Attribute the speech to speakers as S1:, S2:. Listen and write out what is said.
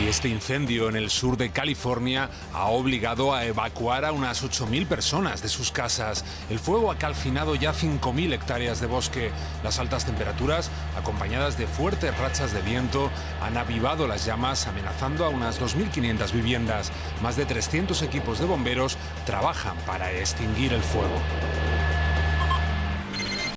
S1: Y este incendio en el sur de California ha obligado a evacuar a unas 8.000 personas de sus casas. El fuego ha calcinado ya 5.000 hectáreas de bosque. Las altas temperaturas, acompañadas de fuertes rachas de viento, han avivado las llamas, amenazando a unas 2.500 viviendas. Más de 300 equipos de bomberos trabajan para extinguir el fuego.